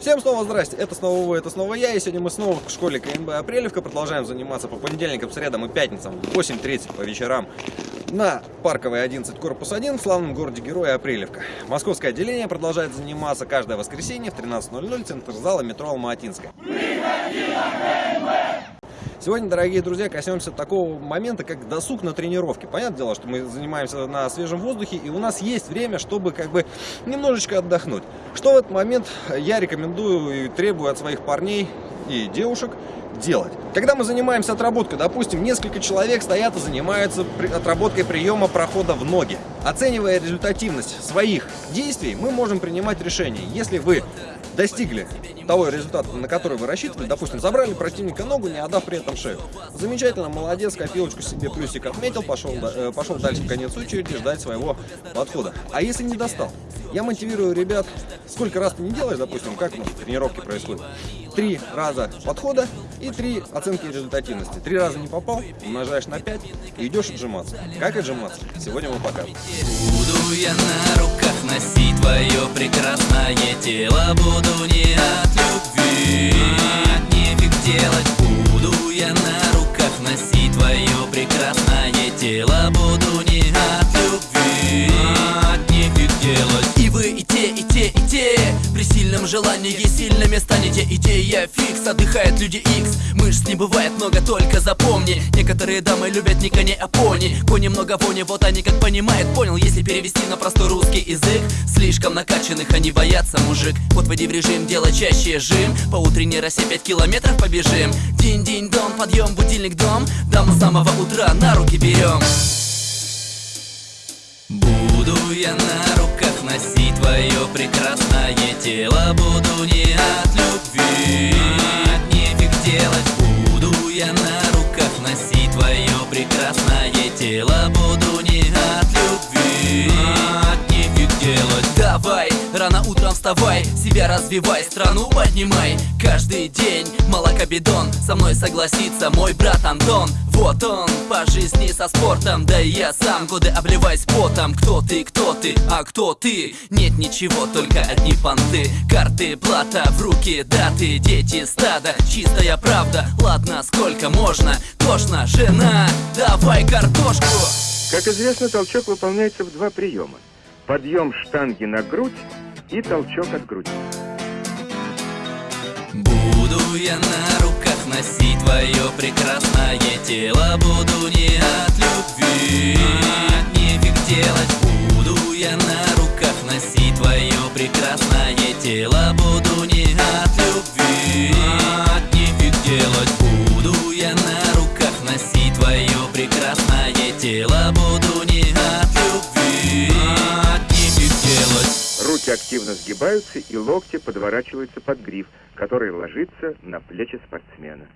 Всем снова здрасте, это снова вы, это снова я, и сегодня мы снова в школе КНБ Апрелевка продолжаем заниматься по понедельникам, средам и пятницам в 8.30 по вечерам на Парковой 11, корпус 1 в славном городе Героя Апрелевка. Московское отделение продолжает заниматься каждое воскресенье в 13.00 центр зала метро Алма-Атинская. Сегодня, дорогие друзья, коснемся такого момента, как досуг на тренировке. Понятное дело, что мы занимаемся на свежем воздухе, и у нас есть время, чтобы как бы немножечко отдохнуть. Что в этот момент я рекомендую и требую от своих парней и девушек делать. Когда мы занимаемся отработкой, допустим, несколько человек стоят и занимаются отработкой приема прохода в ноги. Оценивая результативность своих действий, мы можем принимать решение. Если вы достигли того результата, на который вы рассчитывали, допустим, забрали противника ногу, не отдав при этом шею. Замечательно, молодец, копилочку себе плюсик отметил, пошел, э, пошел дальше в конец очереди ждать своего подхода. А если не достал? Я мотивирую ребят, сколько раз ты не делаешь, допустим, как у нас тренировки происходят. Три раза подхода и три оценки результативности. Три раза не попал, умножаешь на 5 и идешь отжиматься. Как отжиматься? Сегодня мы покажем. Буду я на руках носить твое прекрасное тело, буду не от любви, нефиг делать. Буду я на руках носить твое прекрасное тело, желании сильными станете Идея фикс, отдыхает люди X. Мышц не бывает много, только запомни. Некоторые дамы любят не коней, а пони. Кони много вони, вот они как понимают. Понял, если перевести на простой русский язык. Слишком накачанных они боятся, мужик. Вот войди в режим, делай чаще жим. По утренней росе 5 километров побежим. День-день-дон, подъем, будильник дом. Даму с самого утра на руки берем. Буду я на руках носить твое прекрасное тело Буду не от любви, нефиг делать Буду я на руках. Носить твое прекрасное тело. Буду не от рано утром вставай, себя развивай, страну поднимай Каждый день молокобидон, со мной согласится мой брат Антон Вот он, по жизни со спортом, да и я сам годы обливаюсь потом Кто ты, кто ты, а кто ты? Нет ничего, только одни понты Карты, плата, в руки даты, дети, стада Чистая правда, ладно, сколько можно? Тошно, жена, давай картошку Как известно, толчок выполняется в два приема. Подъем штанги на грудь и толчок от груди. Буду я на руках носить твое прекрасное тело. Буду не от любви, нефиг делать. Буду я на руках носить твое прекрасное тело. Буду не от любви, нефиг делать. Буду я на руках носить твое прекрасное тело. Буду не Руки активно сгибаются и локти подворачиваются под гриф, который ложится на плечи спортсмена.